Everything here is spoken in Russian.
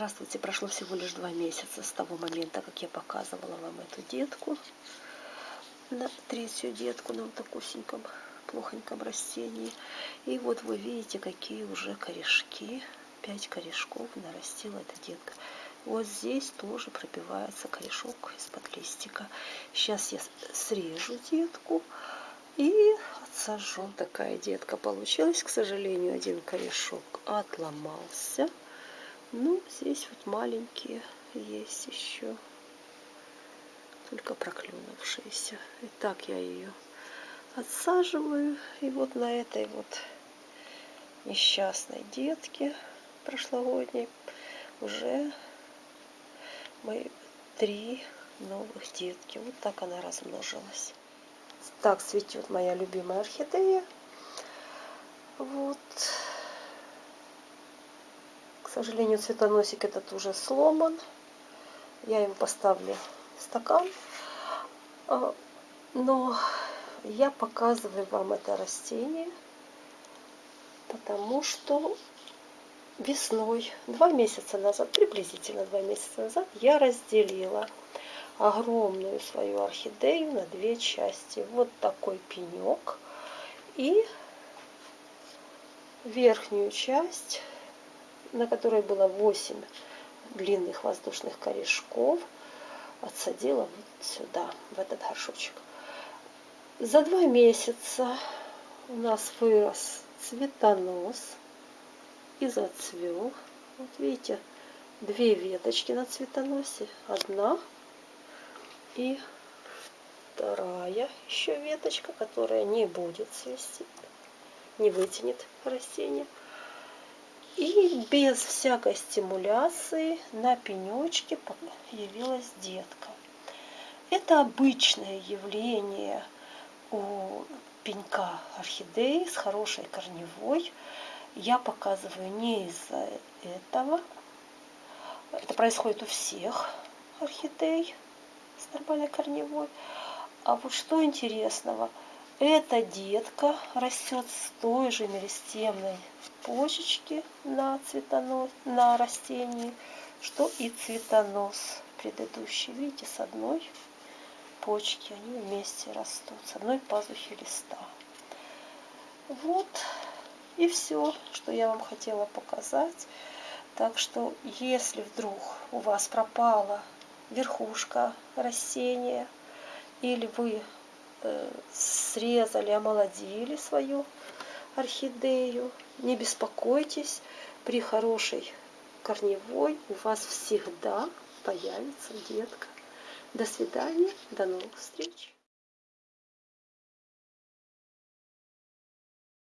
Здравствуйте, прошло всего лишь два месяца с того момента, как я показывала вам эту детку, на третью детку на вот такусеньком, плохоньком растении. И вот вы видите, какие уже корешки, пять корешков нарастила эта детка. Вот здесь тоже пробивается корешок из-под листика. Сейчас я срежу детку и отсажу. Такая детка получилась. К сожалению, один корешок отломался. Ну, здесь вот маленькие есть еще, только проклюнувшиеся. И так я ее отсаживаю. И вот на этой вот несчастной детке прошлогодней уже мы три новых детки. Вот так она размножилась. Так цветет моя любимая орхидея. Вот. К сожалению, цветоносик этот уже сломан. Я его поставлю стакан. А, но я показываю вам это растение, потому что весной, два месяца назад, приблизительно два месяца назад, я разделила огромную свою орхидею на две части. Вот такой пенек. И верхнюю часть на которой было 8 длинных воздушных корешков, отсадила вот сюда, в этот горшочек. За два месяца у нас вырос цветонос и зацвел. Вот видите, две веточки на цветоносе. Одна и вторая еще веточка, которая не будет цвести, не вытянет растение. И без всякой стимуляции на пенечке появилась детка. Это обычное явление у пенька орхидеи с хорошей корневой. Я показываю не из-за этого. Это происходит у всех орхидей с нормальной корневой. А вот что интересного – эта детка растет с той же меристемной почечки на, цветонос, на растении, что и цветонос предыдущий. Видите, с одной почки они вместе растут, с одной пазухи листа. Вот и все, что я вам хотела показать. Так что, если вдруг у вас пропала верхушка растения, или вы срезали, омолодили свою орхидею. Не беспокойтесь, при хорошей корневой у вас всегда появится детка. До свидания, до новых встреч!